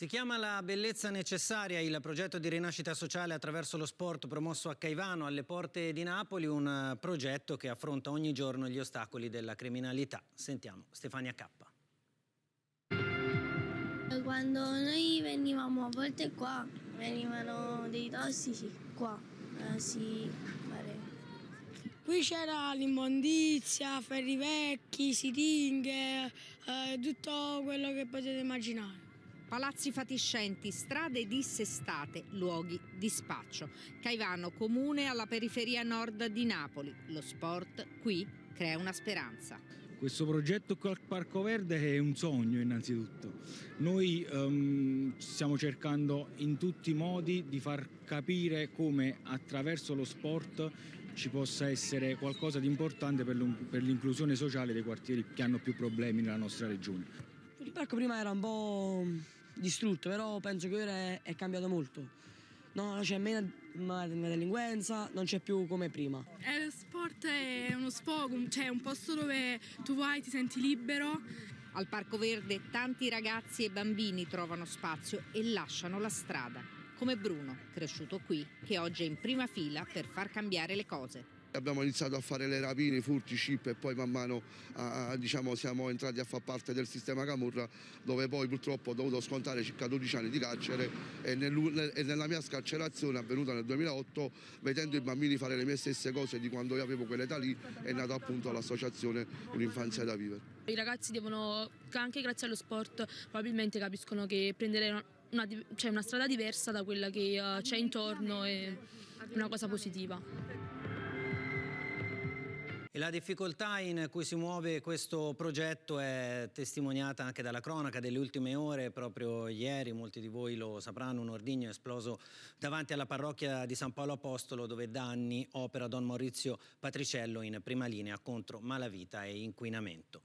Si chiama La bellezza necessaria, il progetto di rinascita sociale attraverso lo sport promosso a Caivano, alle porte di Napoli, un progetto che affronta ogni giorno gli ostacoli della criminalità. Sentiamo Stefania Cappa. Quando noi venivamo a volte qua, venivano dei tossici qua, eh, pare. Qui c'era l'immondizia, ferri vecchi, siringhe, eh, tutto quello che potete immaginare. Palazzi fatiscenti, strade dissestate, luoghi di spaccio. Caivano, comune alla periferia nord di Napoli. Lo sport qui crea una speranza. Questo progetto qui al Parco Verde è un sogno innanzitutto. Noi um, stiamo cercando in tutti i modi di far capire come attraverso lo sport ci possa essere qualcosa di importante per l'inclusione sociale dei quartieri che hanno più problemi nella nostra regione. Il parco prima era un po' distrutto, però penso che ora è cambiato molto. No, c'è meno delinquenza, non c'è più come prima. Eh, lo sport è uno sfogo, cioè un posto dove tu vai, ti senti libero. Al Parco Verde tanti ragazzi e bambini trovano spazio e lasciano la strada, come Bruno, cresciuto qui, che oggi è in prima fila per far cambiare le cose. Abbiamo iniziato a fare le rapine, i furti, chip e poi man mano a, diciamo, siamo entrati a far parte del sistema Camurra dove poi purtroppo ho dovuto scontare circa 12 anni di carcere e, nel, e nella mia scarcerazione avvenuta nel 2008 vedendo i bambini fare le mie stesse cose di quando io avevo quell'età lì è nata appunto l'associazione Un'infanzia da vivere. I ragazzi devono, anche grazie allo sport, probabilmente capiscono che prendere una, cioè una strada diversa da quella che uh, c'è intorno è una cosa positiva. E la difficoltà in cui si muove questo progetto è testimoniata anche dalla cronaca delle ultime ore, proprio ieri, molti di voi lo sapranno, un ordigno è esploso davanti alla parrocchia di San Paolo Apostolo dove da anni opera Don Maurizio Patriciello in prima linea contro malavita e inquinamento.